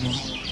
No.